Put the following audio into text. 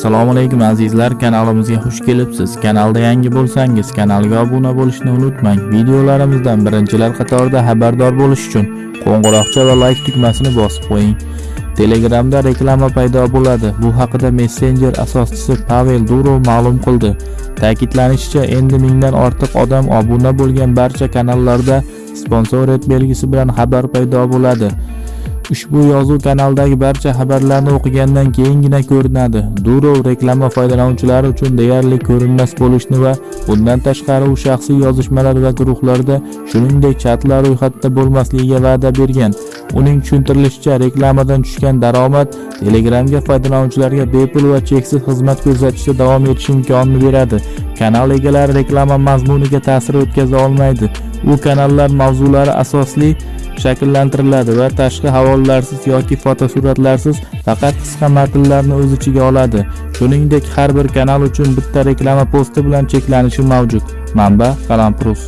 assalomu alaykum azizlar. Kanalimizga xush kelibsiz. Kanalda yangi bo'lsangiz kanalga obuna bo'lishni unutmang. Videolarimizdan birinchilar qatorida xabardor bo'lish uchun qo'ng'iroqcha va like tugmasini bosib qo'ying. Telegramda reklama paydo bo'ladi. Bu haqida Messenger asoschisi pavel durov ma'lum qildi. Ta'kidlanishicha endi mingdan ortiq odam obuna bo'lgan barcha kanallarda sponsorat belgisi bilan xabar paydo bo'ladi. Ushbu yozuv kanaldagi barcha xabarlarni o'qigandan keyingina ko'rinadi. Durov reklama foydalanuvchilari uchun deyarli ko'rinmas bo'lishni va bundan tashqari u shaxsiy yozishmalar va guruhlarda shuningdek chatlar ro'yxatda bo'lmasligiga va'da bergan. Uning tushuntirilishicha reklamadan tushgan daromad telegramga foydalanuvchilarga bepul va cheksiz xizmat ko'rsatishda davom etish imkonini beradi. Kanal egalari reklama mazmuniga ta'sir o'tkaza olmaydi. U kanallar mavzulari asosli shakllantiriladi va tashqi havolalarsiz yoki fotosuratlarsiz faqat qisqa matnlarni o'z ichiga oladi. Shuningdek har bir kanal uchun bitta reklama posti bilan cheklanishi mavjud. Manba Qalamprus